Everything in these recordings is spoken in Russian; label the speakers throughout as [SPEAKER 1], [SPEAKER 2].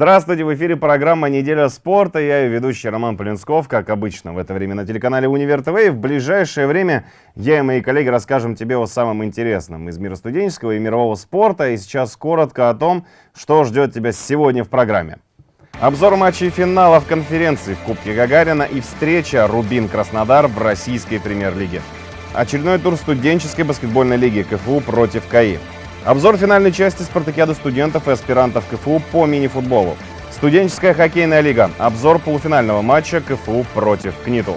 [SPEAKER 1] Здравствуйте, в эфире программа «Неделя спорта». Я ее ведущий Роман Полинсков, как обычно, в это время на телеканале «Универ ТВ». И в ближайшее время я и мои коллеги расскажем тебе о самом интересном из мира студенческого и мирового спорта. И сейчас коротко о том, что ждет тебя сегодня в программе. Обзор матчей финалов конференции в Кубке Гагарина и встреча Рубин-Краснодар в российской премьер-лиге. Очередной тур студенческой баскетбольной лиги КФУ против КАИ. Обзор финальной части спартакиады студентов и аспирантов КФУ по мини-футболу. Студенческая хоккейная лига. Обзор полуфинального матча КФУ против КНИТУ.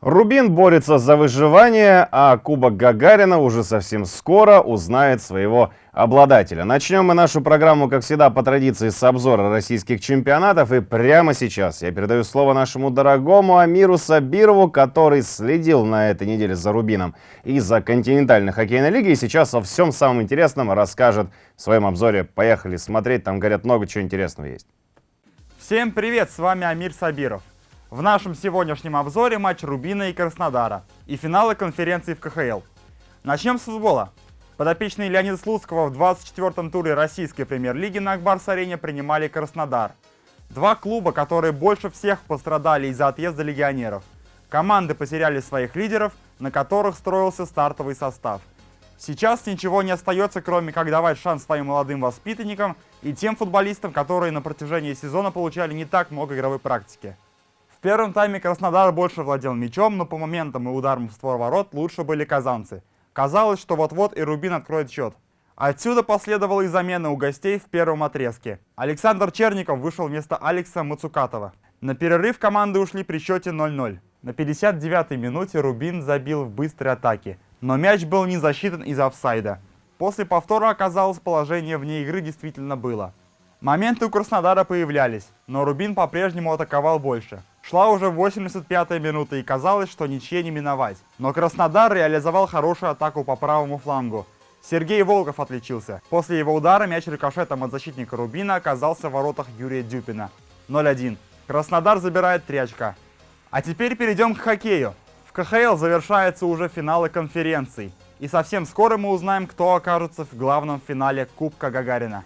[SPEAKER 1] Рубин борется за выживание, а Кубок Гагарина уже совсем скоро узнает своего обладателя. Начнем мы нашу программу, как всегда, по традиции с обзора российских чемпионатов. И прямо сейчас я передаю слово нашему дорогому Амиру Сабирову, который следил на этой неделе за Рубином и за континентальной хоккейной лигой. И сейчас о всем самом интересном расскажет в своем обзоре. Поехали смотреть, там, говорят, много чего интересного есть.
[SPEAKER 2] Всем привет, с вами Амир Сабиров. В нашем сегодняшнем обзоре матч Рубина и Краснодара и финалы конференции в КХЛ. Начнем с футбола. Подопечные Леонида Слуцкого в 24-м туре российской премьер-лиги на Акбарс-арене принимали Краснодар. Два клуба, которые больше всех пострадали из-за отъезда легионеров. Команды потеряли своих лидеров, на которых строился стартовый состав. Сейчас ничего не остается, кроме как давать шанс своим молодым воспитанникам и тем футболистам, которые на протяжении сезона получали не так много игровой практики. Первом тайме Краснодар больше владел мячом, но по моментам и ударам в створ ворот лучше были казанцы. Казалось, что вот-вот и Рубин откроет счет. Отсюда последовала и замена у гостей в первом отрезке. Александр Черников вышел вместо Алекса Мацукатова. На перерыв команды ушли при счете 0-0. На 59-й минуте Рубин забил в быстрой атаке, но мяч был не засчитан из-за офсайда. После повтора оказалось положение вне игры действительно было. Моменты у Краснодара появлялись, но Рубин по-прежнему атаковал больше. Шла уже 85-я минута и казалось, что ничье не миновать. Но Краснодар реализовал хорошую атаку по правому флангу. Сергей Волков отличился. После его удара мяч рикошетом от защитника Рубина оказался в воротах Юрия Дюпина. 0-1. Краснодар забирает 3 очка. А теперь перейдем к хоккею. В КХЛ завершаются уже финалы конференций. И совсем скоро мы узнаем, кто окажется в главном финале Кубка Гагарина.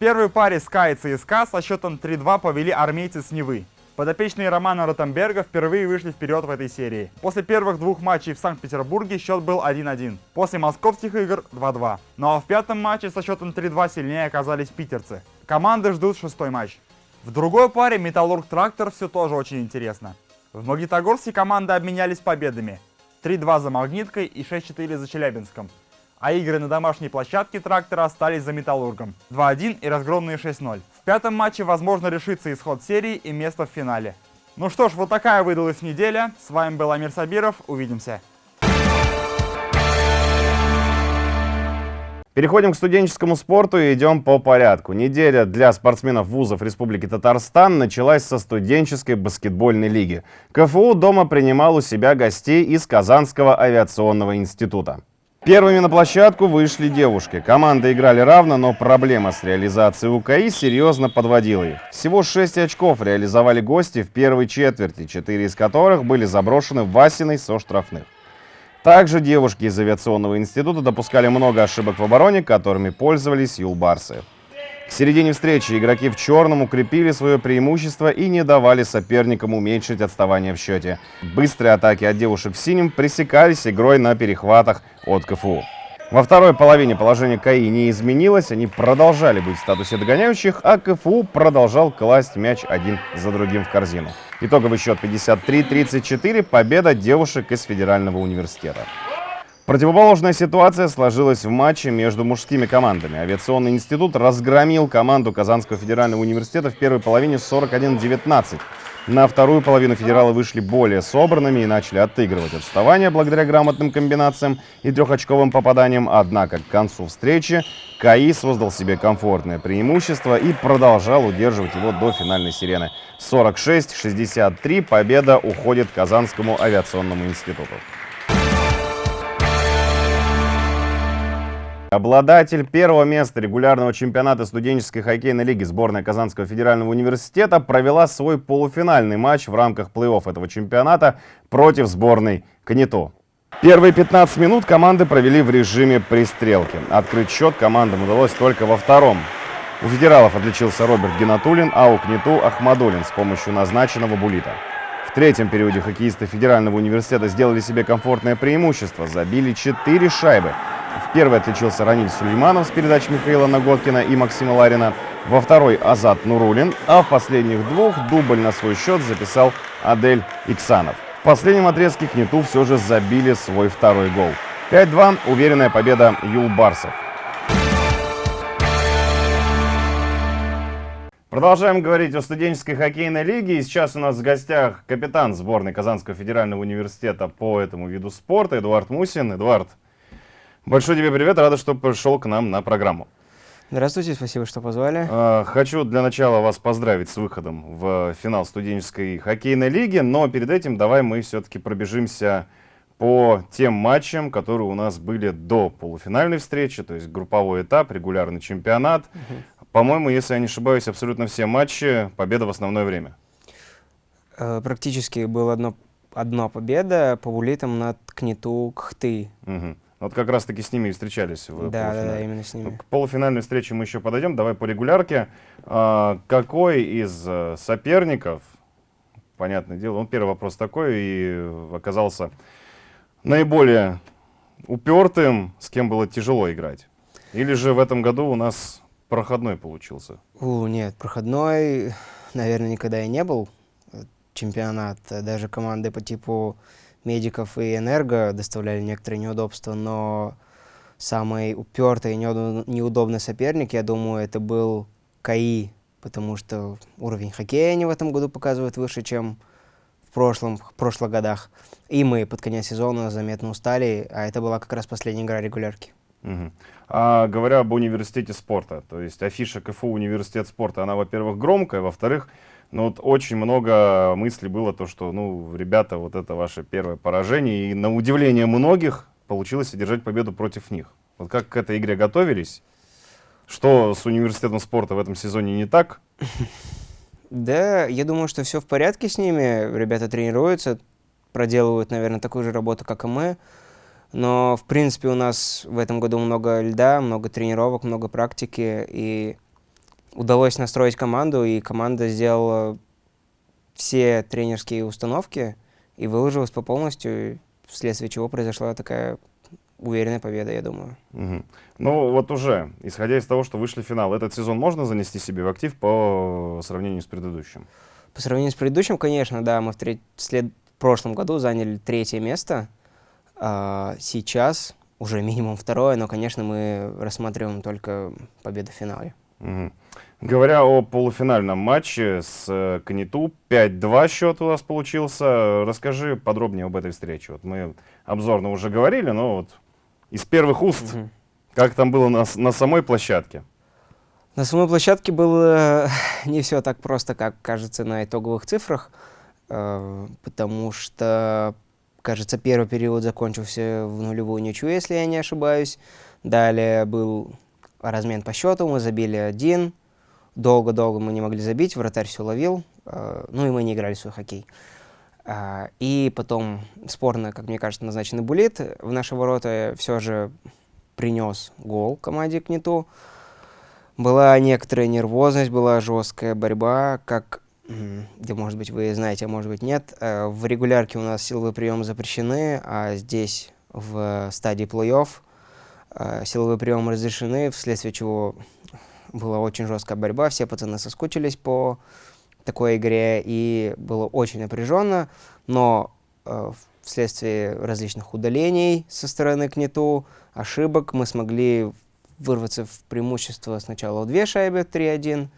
[SPEAKER 2] Первой паре СКА и ЦСКА со счетом 3-2 повели армейцы с Невы. Подопечные Романа Ротенберга впервые вышли вперед в этой серии. После первых двух матчей в Санкт-Петербурге счет был 1-1. После московских игр 2-2. Ну а в пятом матче со счетом 3-2 сильнее оказались питерцы. Команды ждут шестой матч. В другой паре Металлург-Трактор все тоже очень интересно. В Магнитогорске команды обменялись победами. 3-2 за Магниткой и 6-4 за Челябинском. А игры на домашней площадке Трактора остались за Металлургом. 2-1 и разгромные 6-0. В пятом матче возможно решится исход серии и место в финале. Ну что ж, вот такая выдалась неделя. С вами был Амир Сабиров. Увидимся.
[SPEAKER 1] Переходим к студенческому спорту и идем по порядку. Неделя для спортсменов вузов Республики Татарстан началась со студенческой баскетбольной лиги. КФУ дома принимал у себя гостей из Казанского авиационного института. Первыми на площадку вышли девушки. Команды играли равно, но проблема с реализацией УКИ серьезно подводила их. Всего 6 очков реализовали гости в первой четверти, 4 из которых были заброшены Васиной со штрафных. Также девушки из авиационного института допускали много ошибок в обороне, которыми пользовались юлбарсы. К середине встречи игроки в черном укрепили свое преимущество и не давали соперникам уменьшить отставание в счете. Быстрые атаки от девушек в синем пресекались игрой на перехватах от КФУ. Во второй половине положение КАИ не изменилось, они продолжали быть в статусе догоняющих, а КФУ продолжал класть мяч один за другим в корзину. Итоговый счет 53-34, победа девушек из Федерального университета. Противоположная ситуация сложилась в матче между мужскими командами. Авиационный институт разгромил команду Казанского федерального университета в первой половине 41-19. На вторую половину федералы вышли более собранными и начали отыгрывать отставание благодаря грамотным комбинациям и трехочковым попаданиям. Однако к концу встречи КАИ создал себе комфортное преимущество и продолжал удерживать его до финальной сирены. 46-63 победа уходит Казанскому авиационному институту. Обладатель первого места регулярного чемпионата студенческой хоккейной лиги сборная Казанского федерального университета провела свой полуфинальный матч в рамках плей-офф этого чемпионата против сборной КНИТО. Первые 15 минут команды провели в режиме пристрелки. Открыть счет командам удалось только во втором. У федералов отличился Роберт Геннатулин, а у Кнету Ахмадулин с помощью назначенного булита. В третьем периоде хоккеисты Федерального университета сделали себе комфортное преимущество, забили 4 шайбы. В первой отличился Раниль Сулейманов с передач Михаила Наготкина и Максима Ларина, во второй Азат Нурулин, а в последних двух дубль на свой счет записал Адель Иксанов. В последнем отрезке Кнету все же забили свой второй гол. 5-2 – уверенная победа Юлбарсов. Продолжаем говорить о студенческой хоккейной лиге. И сейчас у нас в гостях капитан сборной Казанского федерального университета по этому виду спорта Эдуард Мусин. Эдуард, большой тебе привет, рада, что пришел к нам на программу.
[SPEAKER 3] Здравствуйте, спасибо, что позвали.
[SPEAKER 1] А, хочу для начала вас поздравить с выходом в финал студенческой хоккейной лиги, но перед этим давай мы все-таки пробежимся по тем матчам, которые у нас были до полуфинальной встречи, то есть групповой этап, регулярный чемпионат. Угу. По-моему, если я не ошибаюсь, абсолютно все матчи победа в основное время.
[SPEAKER 3] Э, практически была одно, одна победа по булитам над Кнету Кхты.
[SPEAKER 1] Угу. Вот как раз-таки с ними и встречались в
[SPEAKER 3] да, да, да, именно с ними.
[SPEAKER 1] К полуфинальной встрече мы еще подойдем. Давай по регулярке. А, какой из э, соперников, понятное дело, он первый вопрос такой, и оказался наиболее упертым, с кем было тяжело играть? Или же в этом году у нас проходной получился?
[SPEAKER 3] У, нет, проходной, наверное, никогда и не был чемпионат. Даже команды по типу медиков и энерго доставляли некоторые неудобства, но самый упертый и неудобный соперник, я думаю, это был КАИ, потому что уровень хоккея они в этом году показывают выше, чем в прошлом, в прошлых годах. И мы под конец сезона заметно устали, а это была как раз последняя игра регулярки.
[SPEAKER 1] Угу. А говоря об университете спорта, то есть афиша КФУ университет спорта, она, во-первых, громкая, во-вторых, ну вот очень много мыслей было то, что, ну, ребята, вот это ваше первое поражение, и на удивление многих получилось одержать победу против них. Вот как к этой игре готовились? Что с университетом спорта в этом сезоне не так?
[SPEAKER 3] Да, я думаю, что все в порядке с ними. Ребята тренируются, проделывают, наверное, такую же работу, как и мы. Но, в принципе, у нас в этом году много льда, много тренировок, много практики, и удалось настроить команду, и команда сделала все тренерские установки и выложилась по полностью, вследствие чего произошла такая уверенная победа, я думаю.
[SPEAKER 1] Угу. Ну вот уже, исходя из того, что вышли в финал, этот сезон можно занести себе в актив по сравнению с предыдущим?
[SPEAKER 3] По сравнению с предыдущим, конечно, да. Мы в, треть, след... в прошлом году заняли третье место. А, сейчас уже минимум второе, но, конечно, мы рассматриваем только победу в финале.
[SPEAKER 1] Угу. Говоря о полуфинальном матче с э, Каниту, 5-2 счет у вас получился. Расскажи подробнее об этой встрече. Вот мы обзорно уже говорили, но вот из первых уст, угу. как там было на, на самой площадке?
[SPEAKER 3] На самой площадке было не все так просто, как кажется на итоговых цифрах, э, потому что кажется, первый период закончился в нулевую ничью, если я не ошибаюсь. Далее был размен по счету, мы забили один. Долго-долго мы не могли забить, вратарь все ловил. Э, ну и мы не играли в свой хоккей. Э, и потом спорно, как мне кажется, назначенный булит в наши ворота все же принес гол команде Кнету. Была некоторая нервозность, была жесткая борьба, как где, может быть, вы знаете, а может быть, нет. Э, в регулярке у нас силовые приемы запрещены, а здесь, в стадии плей-офф, э, силовые приемы разрешены, вследствие чего была очень жесткая борьба, все пацаны соскучились по такой игре, и было очень напряженно, но э, вследствие различных удалений со стороны КНИТУ, ошибок, мы смогли вырваться в преимущество сначала в две шайбы, 3-1,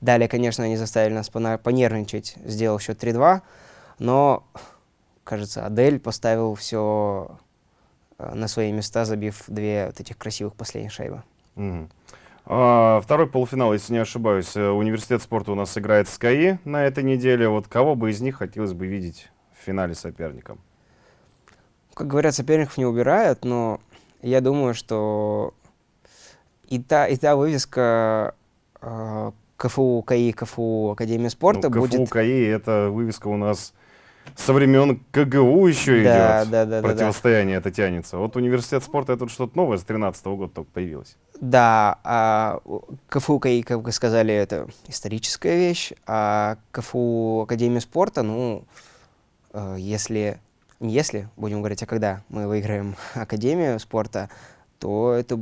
[SPEAKER 3] Далее, конечно, они заставили нас понервничать, сделал счет 3-2, но, кажется, Адель поставил все э, на свои места, забив две вот этих красивых последних шайбы.
[SPEAKER 1] Mm. А, второй полуфинал, если не ошибаюсь, э, университет спорта у нас играет с КАИ на этой неделе. Вот кого бы из них хотелось бы видеть в финале соперником?
[SPEAKER 3] Как говорят, соперников не убирают, но я думаю, что и та, и та вывеска э, КФУ КАИ, КФУ Академия спорта
[SPEAKER 1] ну, КФУ
[SPEAKER 3] будет...
[SPEAKER 1] КАИ — это вывеска у нас со времен КГУ еще
[SPEAKER 3] Да,
[SPEAKER 1] идет.
[SPEAKER 3] да, да, да, да.
[SPEAKER 1] Противостояние это тянется. Вот университет спорта это что-то новое с 13 года только появилось.
[SPEAKER 3] Да, а КФУ, КАИ, как вы сказали, это историческая вещь, а КФУ Академия спорта, ну, э, если, не если, будем говорить, а когда мы выиграем Академию спорта, то это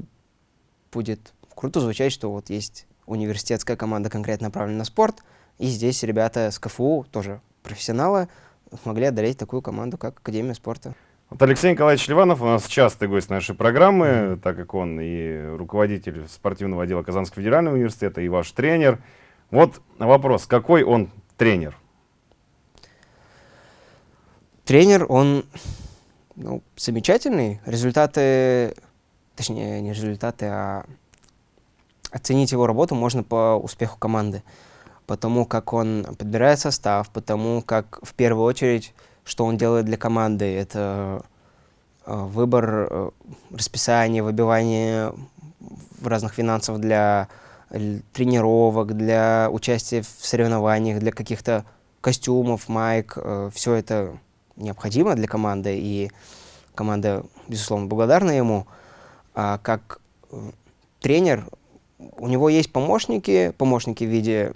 [SPEAKER 3] будет круто звучать, что вот есть университетская команда конкретно направленная на спорт, и здесь ребята с КФУ, тоже профессионалы, смогли одолеть такую команду, как Академия спорта.
[SPEAKER 1] Вот Алексей Николаевич Ливанов у нас частый гость нашей программы, так как он и руководитель спортивного отдела Казанского федерального университета, и ваш тренер. Вот вопрос, какой он тренер?
[SPEAKER 3] Тренер, он ну, замечательный. Результаты, точнее, не результаты, а оценить его работу можно по успеху команды. Потому как он подбирает состав, потому как в первую очередь, что он делает для команды, это э, выбор э, расписания, выбивание разных финансов для тренировок, для участия в соревнованиях, для каких-то костюмов, майк. все это необходимо для команды, и команда, безусловно, благодарна ему. А как э, тренер, у него есть помощники, помощники в виде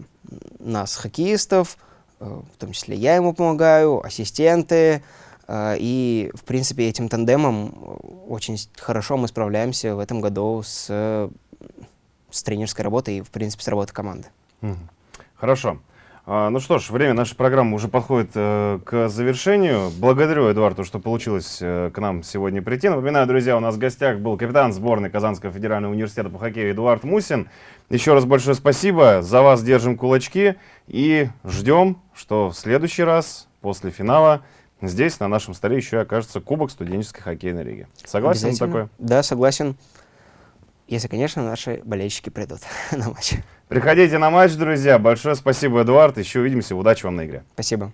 [SPEAKER 3] нас, хоккеистов, э, в том числе я ему помогаю, ассистенты, э, и, в принципе, этим тандемом э, очень хорошо мы справляемся в этом году с, с тренерской работой и, в принципе, с работой команды.
[SPEAKER 1] Хорошо. А, ну что ж, время нашей программы уже подходит э, к завершению. Благодарю, Эдуарду, что получилось э, к нам сегодня прийти. Напоминаю, друзья, у нас в гостях был капитан сборной Казанского федерального университета по хоккею Эдуард Мусин. Еще раз большое спасибо. За вас держим кулачки и ждем, что в следующий раз после финала здесь на нашем столе еще окажется Кубок студенческой хоккейной лиги. Согласен такое?
[SPEAKER 3] Да, согласен. Если, конечно, наши болельщики придут на матч.
[SPEAKER 1] Приходите на матч, друзья. Большое спасибо, Эдуард. Еще увидимся. Удачи вам на игре.
[SPEAKER 3] Спасибо.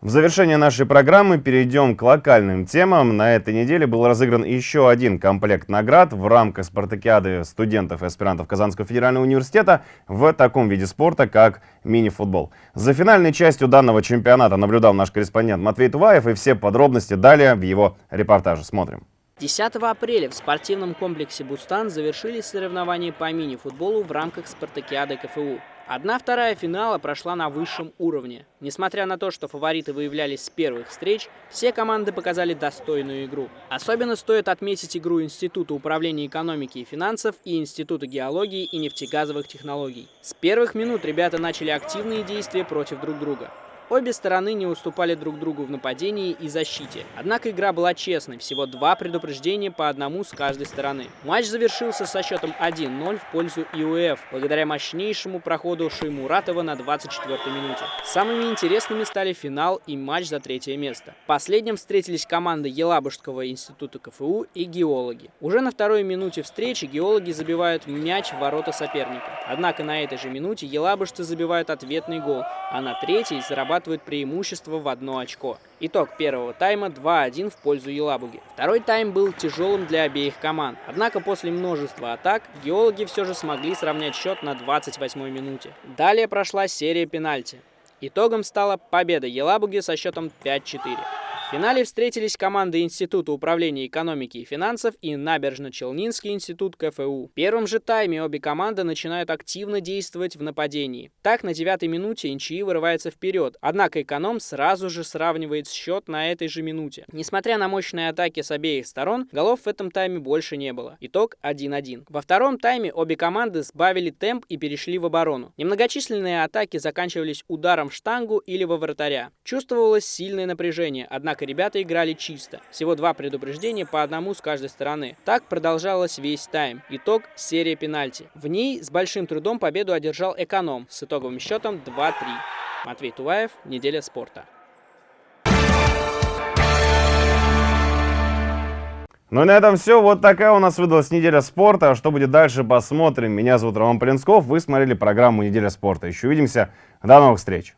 [SPEAKER 1] В завершение нашей программы перейдем к локальным темам. На этой неделе был разыгран еще один комплект наград в рамках спартакиады студентов и аспирантов Казанского федерального университета в таком виде спорта, как мини-футбол. За финальной частью данного чемпионата наблюдал наш корреспондент Матвей Туваев, и все подробности далее в его репортаже. Смотрим.
[SPEAKER 4] 10 апреля в спортивном комплексе «Бустан» завершились соревнования по мини-футболу в рамках спартакиады КФУ. Одна-вторая финала прошла на высшем уровне. Несмотря на то, что фавориты выявлялись с первых встреч, все команды показали достойную игру. Особенно стоит отметить игру Института управления экономики и финансов и Института геологии и нефтегазовых технологий. С первых минут ребята начали активные действия против друг друга. Обе стороны не уступали друг другу в нападении и защите. Однако игра была честной, всего два предупреждения по одному с каждой стороны. Матч завершился со счетом 1-0 в пользу ИУФ, благодаря мощнейшему проходу Шеймуратова на 24-й минуте. Самыми интересными стали финал и матч за третье место. В последнем встретились команды Елабужского института КФУ и геологи. Уже на второй минуте встречи геологи забивают мяч в ворота соперника. Однако на этой же минуте елабужцы забивают ответный гол, а на третьей зарабатывают преимущество в одно очко. Итог первого тайма 2-1 в пользу Елабуги. Второй тайм был тяжелым для обеих команд. Однако после множества атак геологи все же смогли сравнять счет на 28-й минуте. Далее прошла серия пенальти. Итогом стала победа Елабуги со счетом 5-4. В финале встретились команды Института управления экономики и финансов и Набережно-Челнинский институт КФУ. В первом же тайме обе команды начинают активно действовать в нападении. Так, на девятой минуте НЧИ вырывается вперед, однако эконом сразу же сравнивает счет на этой же минуте. Несмотря на мощные атаки с обеих сторон, голов в этом тайме больше не было. Итог 1-1. Во втором тайме обе команды сбавили темп и перешли в оборону. Немногочисленные атаки заканчивались ударом в штангу или во вратаря. Чувствовалось сильное напряжение, однако ребята играли чисто. Всего два предупреждения по одному с каждой стороны. Так продолжалось весь тайм. Итог – серия пенальти. В ней с большим трудом победу одержал эконом с итоговым счетом 2-3. Матвей Туваев, Неделя спорта.
[SPEAKER 1] Ну и на этом все. Вот такая у нас выдалась неделя спорта. Что будет дальше, посмотрим. Меня зовут Роман Полинсков. Вы смотрели программу «Неделя спорта». Еще увидимся. До новых встреч.